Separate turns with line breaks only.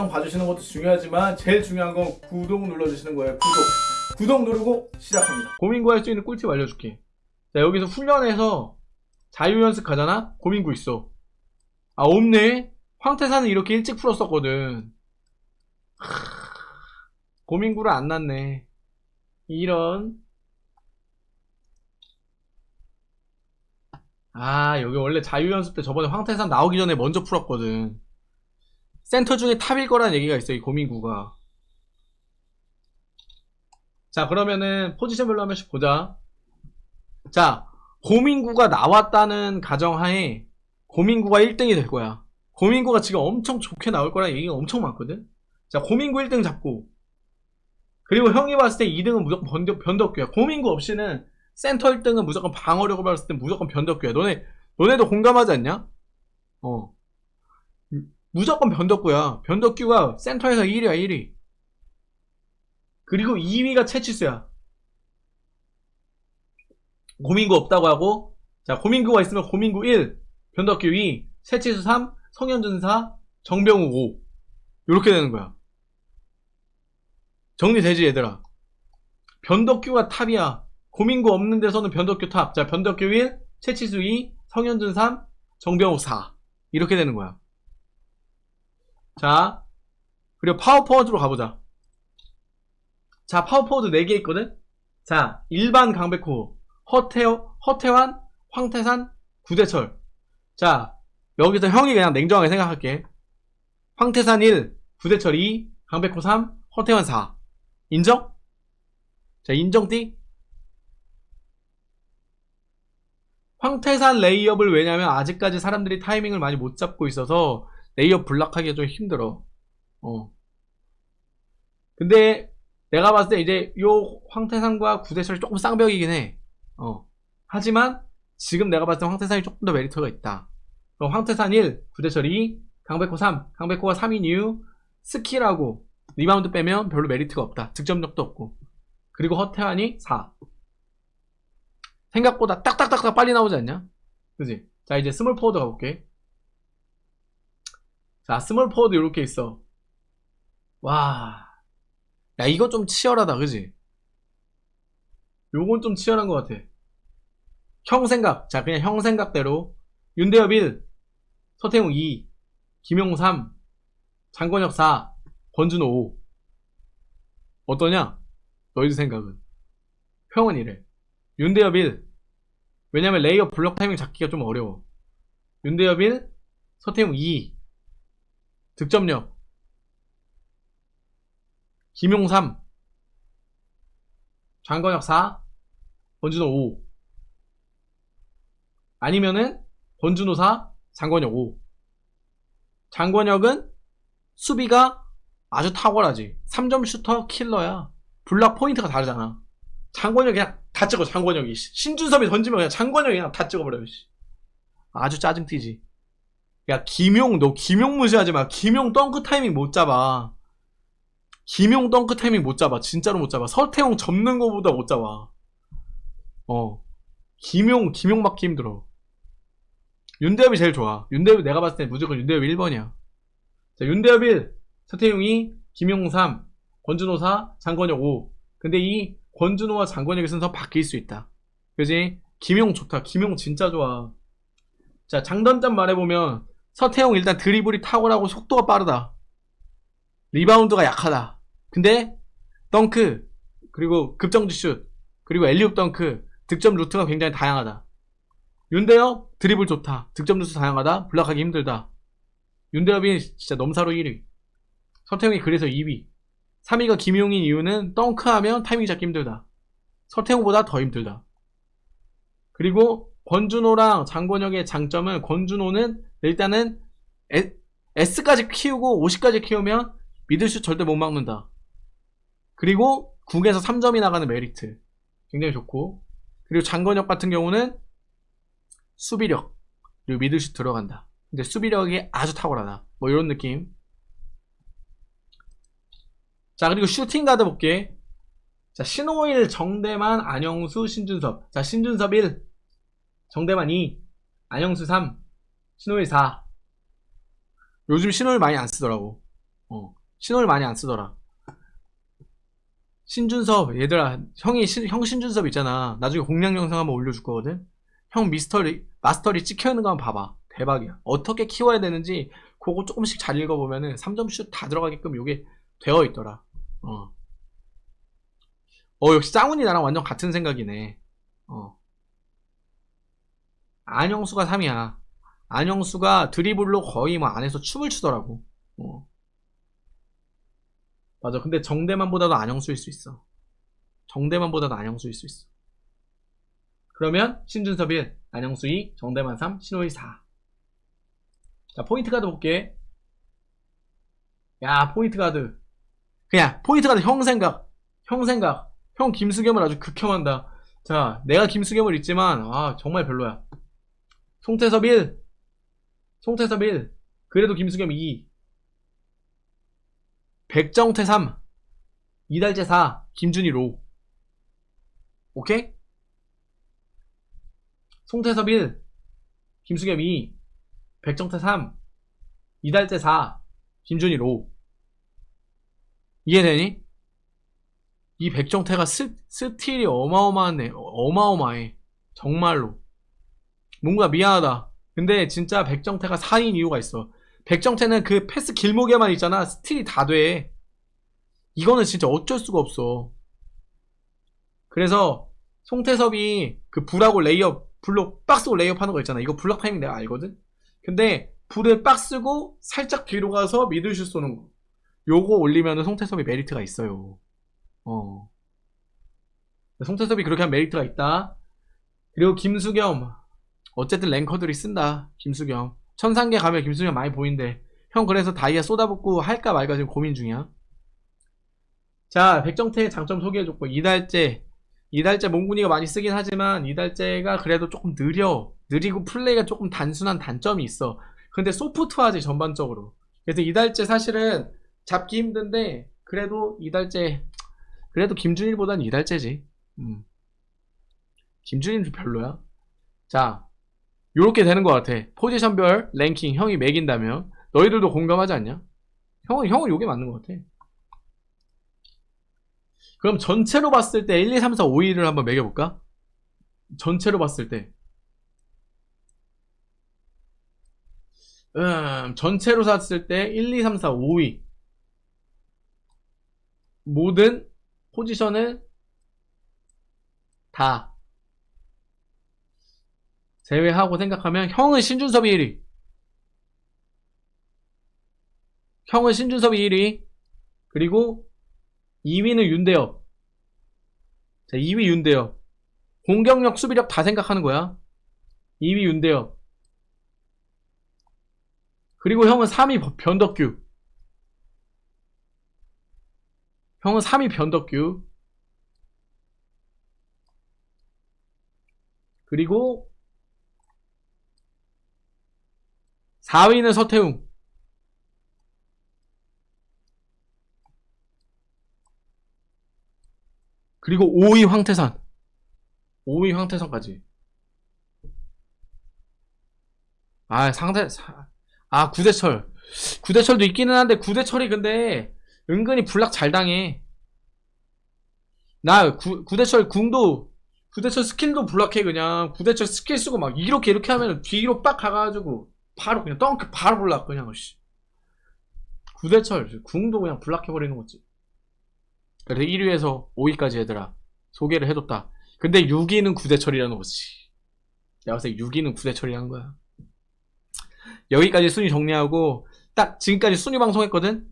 영상 봐주시는 것도 중요하지만 제일 중요한 건 구독 눌러주시는 거예요. 구독. 구독 누르고 시작합니다. 고민 구 할 수 있는 꿀팁 알려줄게. 자 여기서 훈련해서 자유연습 가잖아? 고민 구 있어. 아 없네? 황태산은 이렇게 일찍 풀었었거든. 하... 고민구를 안 났네. 이런 아 여기 원래 자유연습 때 저번에 황태산 나오기 전에 먼저 풀었거든 센터 중에 탑일 거라는 얘기가 있어 이 고민구가 자 그러면은 포지션별로 한 번씩 보자 자 고민구가 나왔다는 가정하에 고민구가 1등이 될 거야 고민구가 지금 엄청 좋게 나올 거라는 얘기가 엄청 많거든 자 고민구 1등 잡고 그리고 형이 봤을 때 2등은 무조건 변덕, 변덕규야. 고민구 없이는 센터 1등은 무조건 방어력을 봤을 때 무조건 변덕규야. 너네, 너네도 공감하지 않냐? 어. 무조건 변덕규야. 변덕규가 센터에서 1위야, 1위. 그리고 2위가 채치수야. 고민구 없다고 하고, 자, 고민구가 있으면 고민구 1, 변덕규 2, 채치수 3, 성현준 4, 정병우 5. 이렇게 되는 거야. 정리되지 얘들아 변덕규가 탑이야 고민구 없는 데서는 변덕규 탑. 자 변덕규 1, 최치수 2, 성현준 3, 정병욱 4 이렇게 되는 거야 자 그리고 파워포워드로 가보자. 자 파워포워드 4개 있거든? 자 일반 강백호 허태호, 허태환 황태산 구대철. 자 여기서 형이 그냥 냉정하게 생각할게. 황태산 1 구대철 2 강백호 3 허태환 4 인정? 자 인정띠. 황태산 레이업을 왜냐면 아직까지 사람들이 타이밍을 많이 못 잡고 있어서 레이업 블락하기가 좀 힘들어 어 근데 내가 봤을 때 이제 요 황태산과 구대철이 조금 쌍벽이긴 해 어 하지만 지금 내가 봤을 때 황태산이 조금 더 메리트가 있다 그럼 황태산 1, 구대철 2, 강백호 3 강백호가 3인 이유 스킬하고 리바운드 빼면 별로 메리트가 없다. 득점력도 없고. 그리고 허태환이 4. 생각보다 딱딱딱딱 빨리 나오지 않냐? 그지? 자, 이제 스몰 포워드 가볼게. 자, 스몰 포워드 이렇게 있어. 와. 야, 이거 좀 치열하다, 그지? 요건 좀 치열한 것 같아. 형 생각. 자, 그냥 형 생각대로. 윤대엽 1, 서태웅 2, 김용 3, 장권혁 4, 권준호 5 어떠냐? 너희들 생각은 형은 이래 윤대엽 1 왜냐면 레이업 블럭 타이밍 잡기가 좀 어려워 윤대엽 1 서태웅 2 득점력. 김용 3 장권혁 4 권준호 5 아니면은 권준호 4 장권혁 5 장권혁은 수비가 아주 탁월하지. 3점 슈터 킬러야. 블락 포인트가 다르잖아. 장권혁 그냥 다 찍어 장권혁이. 신준섭이 던지면 그냥 장권혁이 그냥 다 찍어버려 아주 짜증튀지 야 김용 너 김용 무시하지 마 김용 덩크 타이밍 못 잡아 김용 덩크 타이밍 못 잡아 진짜로 못 잡아 서태웅 접는 거보다 못 잡아 어 김용 김용 맞기 힘들어 윤대엽이 제일 좋아 윤대엽이 내가 봤을 때 무조건 윤대엽이 1번이야 자 윤대엽 1 서태웅이 김용 3, 권준호 4, 장건혁 5. 근데 이 권준호와 장건혁의 순서 바뀔 수 있다. 그지? 김용 좋다. 김용 진짜 좋아. 자, 장단점 말해보면 서태웅 일단 드리블이 탁월하고 속도가 빠르다. 리바운드가 약하다. 근데 덩크, 그리고 급정지 슛, 그리고 앨리웁 덩크, 득점 루트가 굉장히 다양하다. 윤대엽 드리블 좋다. 득점 루트 다양하다. 블락하기 힘들다. 윤대엽이 진짜 넘사로 1위. 서태웅이 그래서 2위 3위가 김용인 이유는 덩크하면 타이밍 잡기 힘들다 서태웅보다 더 힘들다 그리고 권준호랑 장권혁의 장점은 권준호는 일단은 S까지 키우고 50까지 키우면 미들슛 절대 못 막는다. 그리고 국에서 3점이 나가는 메리트. 굉장히 좋고. 그리고 장권혁 같은 경우는 수비력. 그리고 미들슛 들어간다. 근데 수비력이 아주 탁월하다. 뭐 이런 느낌. 자 그리고 슈팅 가드 볼게. 자 신호일 정대만 안영수 신준섭. 자 신준섭 1 정대만 2 안영수 3 신호일 4 요즘 신호일 많이 안 쓰더라고 어. 신호를 많이 안 쓰더라. 신준섭, 얘들아, 형이, 신- 형 신준섭 있잖아. 나중에 공략 영상 한번 올려줄 거거든? 형 미스터리, 마스터리 찍혀 있는 거 한번 봐봐. 대박이야. 어떻게 키워야 되는지, 그거 조금씩 잘 읽어보면은 3점슛 다 들어가게끔 요게 되어 있더라. 어. 어, 역시 짱훈이 나랑 완전 같은 생각이네. 어. 안영수가 3이야. 안영수가 드리블로 거의 뭐 안에서 춤을 추더라고. 어. 맞아. 근데 정대만보다도 안영수일 수 있어. 정대만보다도 안영수일 수 있어. 그러면 신준섭 1, 안영수 2, 정대만 3, 신호일 4. 자, 포인트 가드 볼게. 야, 포인트 가드. 그냥 포인트 가드 형 생각. 형 생각. 형 김수겸을 아주 극혐한다. 자, 내가 김수겸을 있지만 아, 정말 별로야. 송태섭 1. 송태섭 1. 그래도 김수겸 2. 백정태 3. 이달재 4. 김준희 로. 오케이? 송태섭 1. 김수겸 2. 백정태 3. 이달재 4. 김준희 로. 이해되니? 이 백정태가 스, 스틸이 어마어마하네. 어마어마해. 정말로. 뭔가 미안하다. 근데 진짜 백정태가 4인 이유가 있어. 백정태는 그 패스 길목에만 있잖아. 스틸이 다 돼. 이거는 진짜 어쩔 수가 없어. 그래서 송태섭이 그 불하고 레이업, 블록 박스고 레이업 하는 거 있잖아. 이거 블럭 타이밍 내가 알거든? 근데 불을 박스고 살짝 뒤로 가서 미들슛 쏘는 거. 요거 올리면은 송태섭이 메리트가 있어요. 어. 송태섭이 그렇게 한 메리트가 있다. 그리고 김수겸. 어쨌든 랭커들이 쓴다. 김수겸. 천상계 가면 김수겸 많이 보인대. 형 그래서 다이아 쏟아붓고 할까 말까 지금 고민 중이야. 자, 백정태의 장점 소개해줬고, 이달재. 이달재 몽군이가 많이 쓰긴 하지만, 이달재가 그래도 조금 느려. 느리고 플레이가 조금 단순한 단점이 있어. 근데 소프트하지, 전반적으로. 그래서 이달재 사실은 잡기 힘든데, 그래도 이달재, 그래도 김준일보단 이달재지. 음. 김준일은 좀 별로야. 자, 요렇게 되는 것 같아. 포지션별 랭킹 형이 매긴다면 너희들도 공감하지 않냐? 형은 형은 요게 맞는 것 같아. 그럼 전체로 봤을 때 1, 2, 3, 4, 5, 1을 한번 매겨볼까? 전체로 봤을 때. 음, 전체로 샀을 때 1, 2, 3, 4, 5위. 모든 포지션을 다 제외하고 생각하면 형은 신준섭이 1위. 형은 신준섭이 1위. 그리고 2위는 윤대엽. 자, 2위 윤대엽. 공격력, 수비력 다 생각하는 거야. 2위 윤대엽. 그리고 형은 3위 변덕규. 형은 3위 변덕규. 그리고 4위는 서태웅. 그리고 5위 황태산. 5위 황태산까지. 아, 상대, 사- 아, 구대철. 구대철도 있기는 한데, 구대철이 근데, 은근히 블락 잘 당해. 나, 구, 구대철 궁도, 구대철 스킬도 블락해, 그냥. 구대철 스킬 쓰고 막, 이렇게, 이렇게 하면 뒤로 빡 가가지고, 바로 그냥 덩크 바로 블락 그냥 씨. 구대철 궁도 그냥 블락해버리는 거지. 그래서 1위에서 5위까지 얘들아 소개를 해줬다. 근데 6위는 구대철이라는 거지. 내가 봤을 때 6위는 구대철이라는 거야. 여기까지 순위 정리하고 딱 지금까지 순위 방송했거든